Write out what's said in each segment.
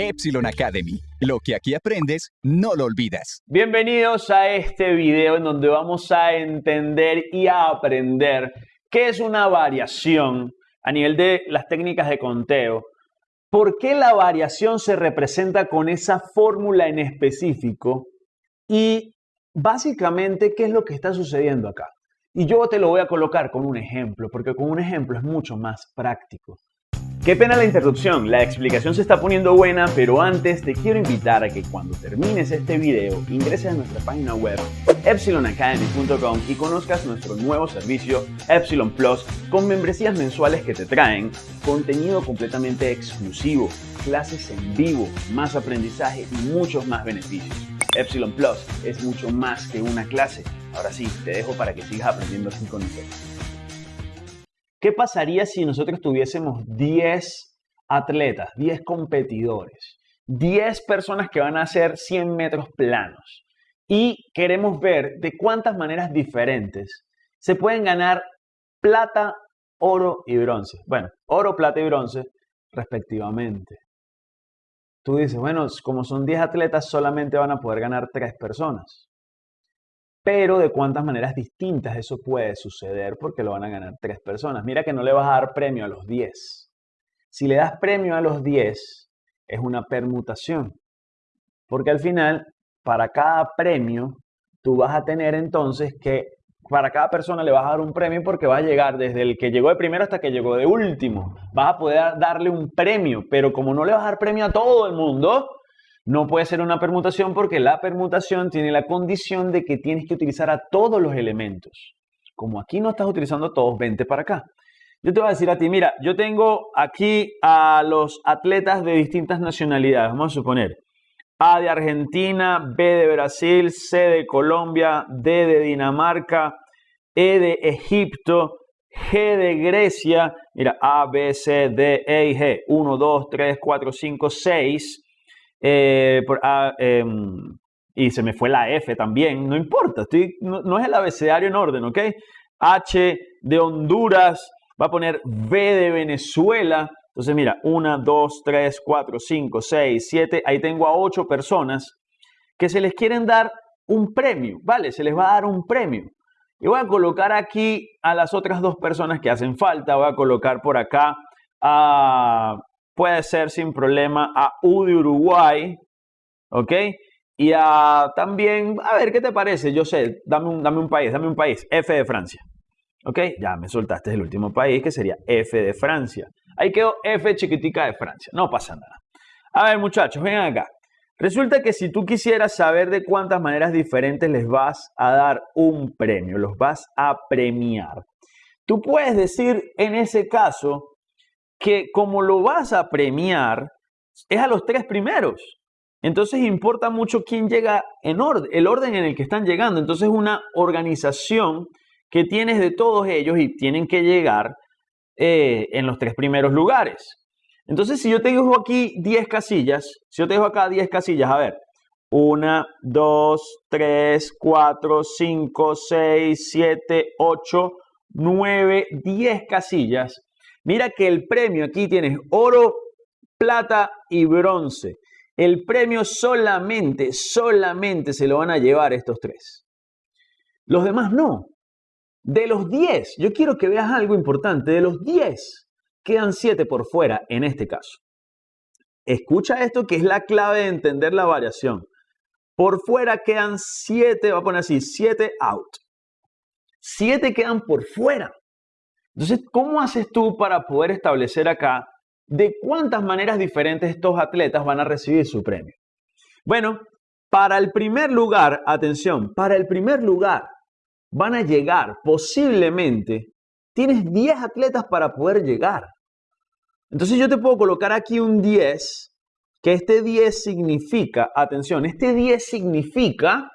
Epsilon Academy. Lo que aquí aprendes, no lo olvidas. Bienvenidos a este video en donde vamos a entender y a aprender qué es una variación a nivel de las técnicas de conteo. ¿Por qué la variación se representa con esa fórmula en específico? Y básicamente, ¿qué es lo que está sucediendo acá? Y yo te lo voy a colocar con un ejemplo, porque con un ejemplo es mucho más práctico. Qué pena la interrupción, la explicación se está poniendo buena, pero antes te quiero invitar a que cuando termines este video ingreses a nuestra página web epsilonacademy.com y conozcas nuestro nuevo servicio Epsilon Plus con membresías mensuales que te traen contenido completamente exclusivo, clases en vivo, más aprendizaje y muchos más beneficios. Epsilon Plus es mucho más que una clase. Ahora sí, te dejo para que sigas aprendiendo así con nosotros. ¿Qué pasaría si nosotros tuviésemos 10 atletas, 10 competidores, 10 personas que van a hacer 100 metros planos? Y queremos ver de cuántas maneras diferentes se pueden ganar plata, oro y bronce. Bueno, oro, plata y bronce respectivamente. Tú dices, bueno, como son 10 atletas, solamente van a poder ganar 3 personas pero de cuántas maneras distintas eso puede suceder porque lo van a ganar tres personas. Mira que no le vas a dar premio a los 10. Si le das premio a los 10, es una permutación. Porque al final, para cada premio, tú vas a tener entonces que para cada persona le vas a dar un premio porque va a llegar desde el que llegó de primero hasta que llegó de último. Vas a poder darle un premio, pero como no le vas a dar premio a todo el mundo, no puede ser una permutación porque la permutación tiene la condición de que tienes que utilizar a todos los elementos. Como aquí no estás utilizando todos, vente para acá. Yo te voy a decir a ti, mira, yo tengo aquí a los atletas de distintas nacionalidades. Vamos a suponer A de Argentina, B de Brasil, C de Colombia, D de Dinamarca, E de Egipto, G de Grecia. Mira, A, B, C, D, E y G. 1, 2, 3, 4, 5, 6. Eh, ah, em, y se me fue la F también, no importa, estoy, no, es el abecedario en orden, ¿ok? H de Honduras, va a poner V de Venezuela. Entonces, mira, 1, 2, 3, 4, 5, 6, 7. Ahí tengo a 8 personas que se les quieren dar un premio, ¿vale? Se les va a dar un premio. Y voy a colocar aquí a las otras dos personas que hacen falta. Voy a colocar por acá a puede ser sin problema a U de Uruguay, ¿ok? Y a también, a ver, ¿qué te parece? Yo sé, dame un, dame un país, dame un país, F de Francia, ¿ok? Ya me soltaste el último país, que sería F de Francia. Ahí quedó F chiquitica de Francia, no pasa nada. A ver, muchachos, vengan acá. Resulta que si tú quisieras saber de cuántas maneras diferentes les vas a dar un premio, los vas a premiar, tú puedes decir en ese caso que como lo vas a premiar, es a los tres primeros. Entonces importa mucho quién llega en orden, el orden en el que están llegando. Entonces una organización que tienes de todos ellos y tienen que llegar eh, en los tres primeros lugares. Entonces si yo te dejo aquí 10 casillas, si yo te dejo acá 10 casillas, a ver, 1, 2, 3, 4, 5, 6, 7, 8, 9, 10 casillas. Mira que el premio aquí tienes oro, plata y bronce. El premio solamente, solamente se lo van a llevar estos tres. Los demás no. De los 10, yo quiero que veas algo importante, de los 10 quedan 7 por fuera en este caso. Escucha esto que es la clave de entender la variación. Por fuera quedan 7, va a poner así, 7 out. 7 quedan por fuera. Entonces, ¿cómo haces tú para poder establecer acá de cuántas maneras diferentes estos atletas van a recibir su premio? Bueno, para el primer lugar, atención, para el primer lugar van a llegar posiblemente, tienes 10 atletas para poder llegar. Entonces yo te puedo colocar aquí un 10, que este 10 significa, atención, este 10 significa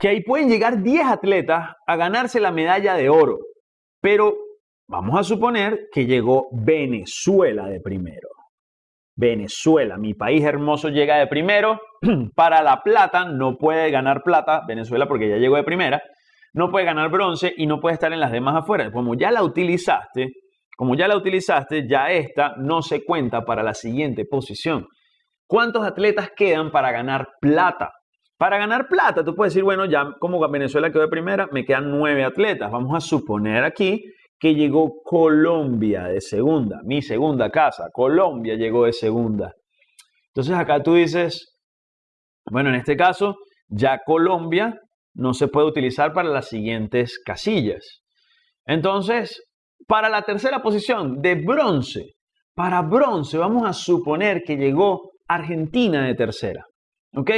que ahí pueden llegar 10 atletas a ganarse la medalla de oro. Pero Vamos a suponer que llegó Venezuela de primero. Venezuela, mi país hermoso, llega de primero. Para la plata no puede ganar plata Venezuela porque ya llegó de primera. No puede ganar bronce y no puede estar en las demás afuera. Como ya la utilizaste, como ya la utilizaste, ya esta no se cuenta para la siguiente posición. ¿cuántos atletas quedan para ganar plata? Para ganar plata, tú puedes decir, bueno, ya como Venezuela quedó de primera, me quedan nueve atletas. Vamos a suponer aquí que llegó Colombia de segunda, mi segunda casa. Colombia llegó de segunda. Entonces acá tú dices, bueno, en este caso, ya Colombia no se puede utilizar para las siguientes casillas. Entonces, para la tercera posición de bronce, para bronce vamos a suponer que llegó Argentina de tercera. ¿Ok?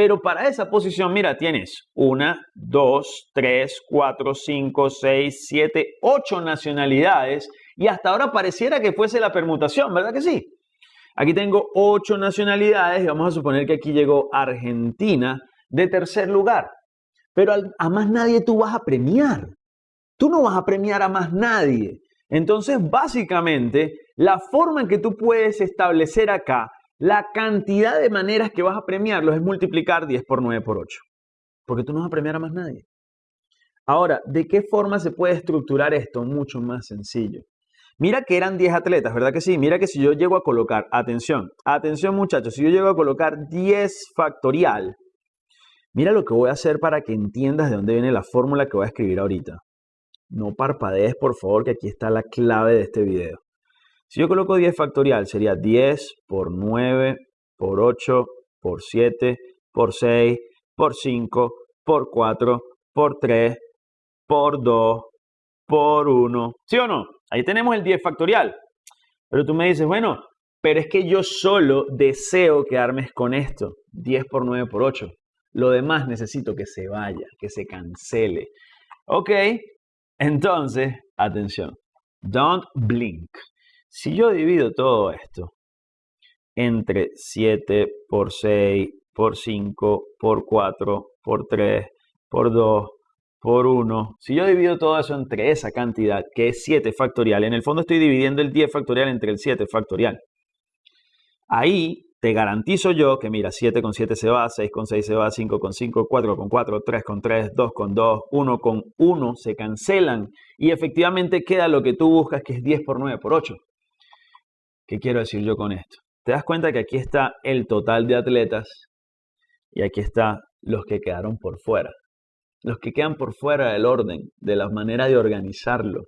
Pero para esa posición, mira, tienes una, dos, tres, cuatro, cinco, seis, siete, ocho nacionalidades y hasta ahora pareciera que fuese la permutación, ¿verdad que sí? Aquí tengo ocho nacionalidades y vamos a suponer que aquí llegó Argentina de tercer lugar. Pero a más nadie tú vas a premiar. Tú no vas a premiar a más nadie. Entonces, básicamente, la forma en que tú puedes establecer acá la cantidad de maneras que vas a premiarlos es multiplicar 10 por 9 por 8. Porque tú no vas a premiar a más nadie. Ahora, ¿de qué forma se puede estructurar esto? Mucho más sencillo. Mira que eran 10 atletas, ¿verdad que sí? Mira que si yo llego a colocar, atención, atención muchachos, si yo llego a colocar 10 factorial, mira lo que voy a hacer para que entiendas de dónde viene la fórmula que voy a escribir ahorita. No parpadees, por favor, que aquí está la clave de este video. Si yo coloco 10 factorial, sería 10 por 9 por 8 por 7 por 6 por 5 por 4 por 3 por 2 por 1. ¿Sí o no? Ahí tenemos el 10 factorial. Pero tú me dices, bueno, pero es que yo solo deseo quedarme con esto. 10 por 9 por 8. Lo demás necesito que se vaya, que se cancele. Ok, entonces, atención. Don't blink. Si yo divido todo esto entre 7 por 6 por 5 por 4 por 3 por 2 por 1, si yo divido todo eso entre esa cantidad que es 7 factorial, en el fondo estoy dividiendo el 10 factorial entre el 7 factorial. Ahí te garantizo yo que mira, 7 con 7 se va, 6 con 6 se va, 5 con 5, 4 con 4, 3 con 3, 2 con 2, 1 con 1 se cancelan y efectivamente queda lo que tú buscas que es 10 por 9 por 8. ¿Qué quiero decir yo con esto? Te das cuenta que aquí está el total de atletas y aquí está los que quedaron por fuera. Los que quedan por fuera del orden, de la manera de organizarlo.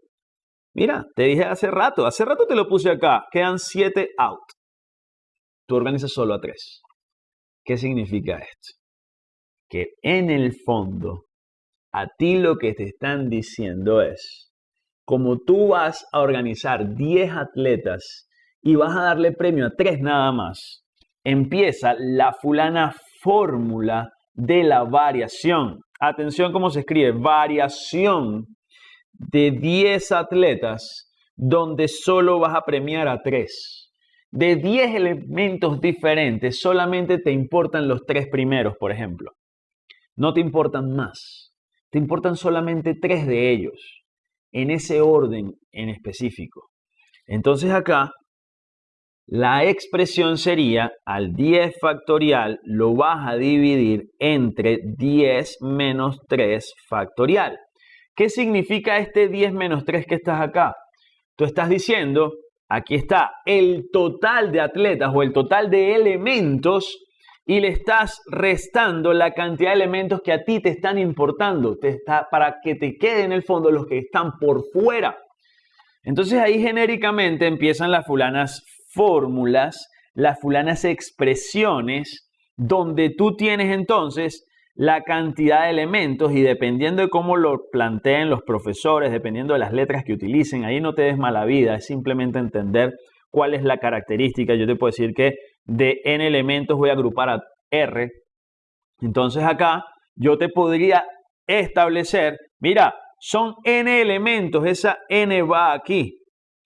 Mira, te dije hace rato, hace rato te lo puse acá, quedan 7 out. Tú organizas solo a 3. ¿Qué significa esto? Que en el fondo, a ti lo que te están diciendo es, como tú vas a organizar 10 atletas y vas a darle premio a tres nada más, empieza la fulana fórmula de la variación. Atención cómo se escribe, variación de 10 atletas donde solo vas a premiar a tres. De 10 elementos diferentes, solamente te importan los tres primeros, por ejemplo. No te importan más. Te importan solamente tres de ellos, en ese orden en específico. Entonces acá la expresión sería al 10 factorial lo vas a dividir entre 10 menos 3 factorial. ¿Qué significa este 10 menos 3 que estás acá? Tú estás diciendo, aquí está el total de atletas o el total de elementos y le estás restando la cantidad de elementos que a ti te están importando, te está, para que te queden en el fondo los que están por fuera. Entonces ahí genéricamente empiezan las fulanas fórmulas, las fulanas expresiones, donde tú tienes entonces la cantidad de elementos y dependiendo de cómo lo planteen los profesores, dependiendo de las letras que utilicen, ahí no te des mala vida, es simplemente entender cuál es la característica. Yo te puedo decir que de n elementos voy a agrupar a r. Entonces acá yo te podría establecer, mira, son n elementos, esa n va aquí.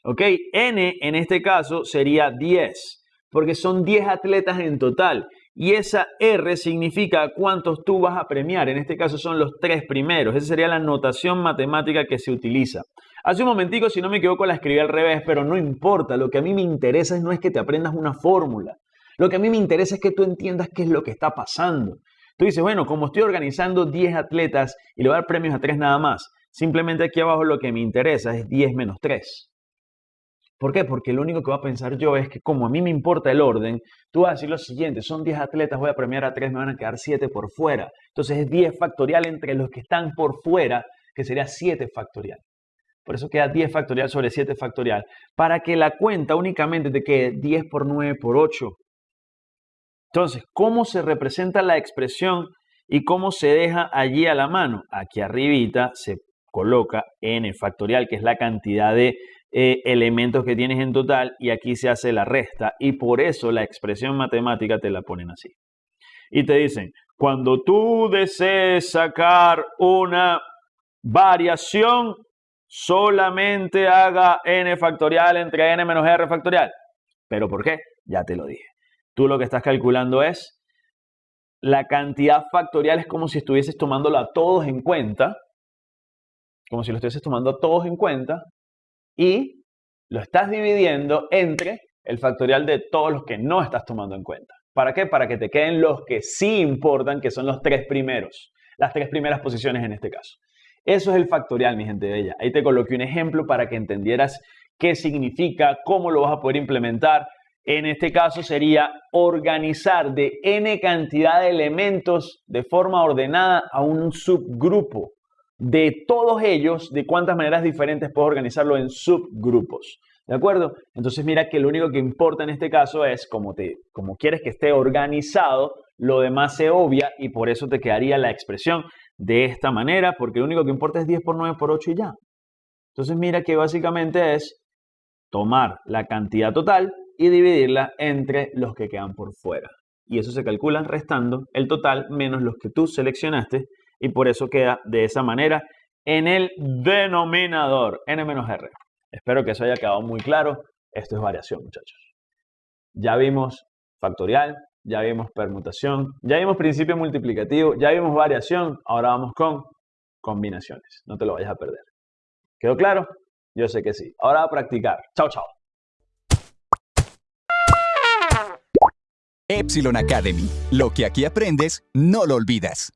¿Ok? N en este caso sería 10, porque son 10 atletas en total. Y esa R significa cuántos tú vas a premiar. En este caso son los tres primeros. Esa sería la notación matemática que se utiliza. Hace un momentico, si no me equivoco, la escribí al revés, pero no importa. Lo que a mí me interesa no es que te aprendas una fórmula. Lo que a mí me interesa es que tú entiendas qué es lo que está pasando. Tú dices, bueno, como estoy organizando 10 atletas y le voy a dar premios a 3 nada más, simplemente aquí abajo lo que me interesa es 10 menos 3. ¿Por qué? Porque lo único que voy a pensar yo es que como a mí me importa el orden, tú vas a decir lo siguiente, son 10 atletas, voy a premiar a 3, me van a quedar 7 por fuera. Entonces es 10 factorial entre los que están por fuera, que sería 7 factorial. Por eso queda 10 factorial sobre 7 factorial, para que la cuenta únicamente te quede 10 por 9 por 8. Entonces, ¿cómo se representa la expresión y cómo se deja allí a la mano? Aquí arribita se coloca n factorial, que es la cantidad de eh, elementos que tienes en total, y aquí se hace la resta, y por eso la expresión matemática te la ponen así. Y te dicen, cuando tú desees sacar una variación, solamente haga n factorial entre n menos r factorial. ¿Pero por qué? Ya te lo dije. Tú lo que estás calculando es la cantidad factorial, es como si estuvieses tomándolo a todos en cuenta, como si lo estuvieses tomando a todos en cuenta, y lo estás dividiendo entre el factorial de todos los que no estás tomando en cuenta. ¿Para qué? Para que te queden los que sí importan, que son los tres primeros, las tres primeras posiciones en este caso. Eso es el factorial, mi gente bella. Ahí te coloqué un ejemplo para que entendieras qué significa, cómo lo vas a poder implementar. En este caso sería organizar de n cantidad de elementos de forma ordenada a un subgrupo de todos ellos, de cuántas maneras diferentes puedo organizarlo en subgrupos. ¿De acuerdo? Entonces mira que lo único que importa en este caso es como, te, como quieres que esté organizado, lo demás se obvia y por eso te quedaría la expresión de esta manera, porque lo único que importa es 10 por 9 por 8 y ya. Entonces mira que básicamente es tomar la cantidad total y dividirla entre los que quedan por fuera. Y eso se calcula restando el total menos los que tú seleccionaste y por eso queda de esa manera en el denominador n-r. Espero que eso haya quedado muy claro. Esto es variación, muchachos. Ya vimos factorial, ya vimos permutación, ya vimos principio multiplicativo, ya vimos variación, ahora vamos con combinaciones. No te lo vayas a perder. ¿Quedó claro? Yo sé que sí. Ahora a practicar. Chao, chao. Epsilon Academy. Lo que aquí aprendes, no lo olvidas.